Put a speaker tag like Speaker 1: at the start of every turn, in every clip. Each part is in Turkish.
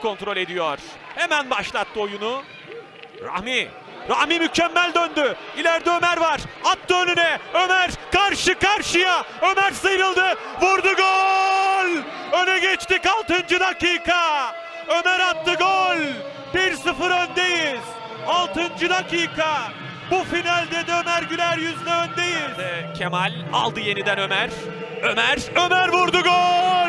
Speaker 1: top kontrol ediyor. Hemen başlattı oyunu. Rahmi. Rahmi mükemmel döndü. İleride Ömer var. Attı önüne. Ömer karşı karşıya. Ömer sıyrıldı. Vurdu gol. Öne geçtik 6. dakika. Ömer attı gol. 1-0 öndeyiz. 6. dakika. Bu finalde de Ömer Güler yüzle öndeyiz. Kemal aldı yeniden Ömer. Ömer, Ömer vurdu gol.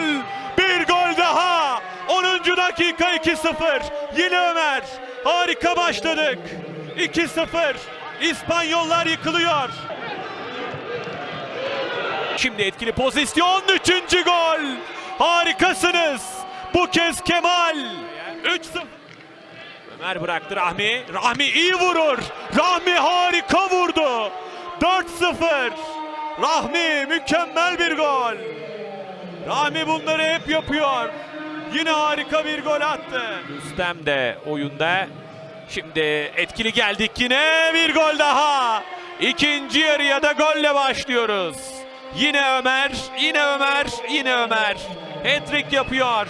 Speaker 1: Bir gol daha. 10. dakika 2-0. Yine Ömer. Harika başladık. 2-0. İspanyollar yıkılıyor. Şimdi etkili pozisyon. Üçüncü gol. Harikasınız. Bu kez Kemal. 3-0. Ömer bıraktı Rahmi. Rahmi iyi vurur. Rahmi harika vurdu. 4-0. Rahmi mükemmel bir gol. Rahmi bunları hep yapıyor. Yine harika bir gol attı. Rüstem de oyunda. Şimdi etkili geldik yine bir gol daha. İkinci yarıya da golle başlıyoruz. Yine Ömer, yine Ömer, yine Ömer. Hat-trick yapıyor.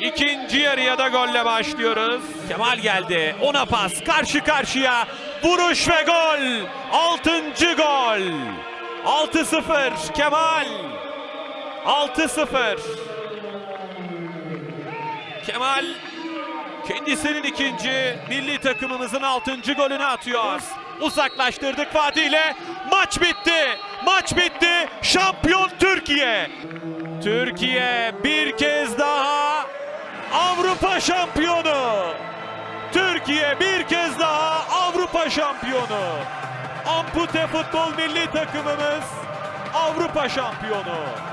Speaker 1: İkinci yarıya da golle başlıyoruz. Kemal geldi. Ona pas. Karşı karşıya. Vuruş ve gol. Altıncı gol. 6-0 Kemal. 6-0. Kemal kendisinin ikinci milli takımımızın altıncı golünü atıyor. Uzaklaştırdık Fatih ile. Maç bitti. Maç bitti. Şampiyon Türkiye. Türkiye bir kez daha Avrupa şampiyonu. Türkiye bir kez daha Avrupa şampiyonu. Ampute futbol milli takımımız Avrupa şampiyonu.